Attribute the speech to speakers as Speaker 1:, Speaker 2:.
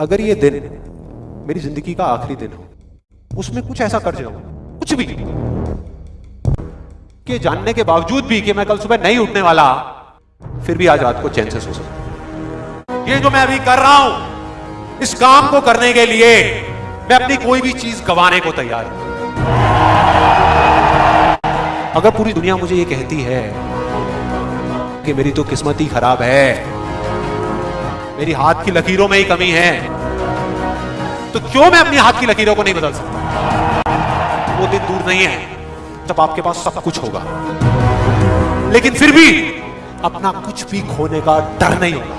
Speaker 1: अगर ये दिन मेरी ज़िंदगी का आखिरी दिन हो, उसमें कुछ ऐसा कर जाऊँ, कुछ भी, कि जानने के बावजूद भी कि मैं कल सुबह नहीं उठने वाला, फिर भी आज रात को चैन से सो सकूँ। ये जो मैं अभी कर रहा हूँ, इस काम को करने के लिए मैं अपनी कोई भी चीज़ गंवाने को तैयार हूँ। अगर पूरी दुनिया मुझे ये कहती है कि मेरी तो किस्मत ही खराब है मेरी हाथ की लकीरों में ही कमी है। तो क्यों मैं अपनी हाथ की लकीरों को नहीं बदल सकता? वो दिन दूर नहीं है, जब आपके पास सब कुछ होगा। लेकिन फिर भी अपना कुछ भी खोने का डर नहीं होगा।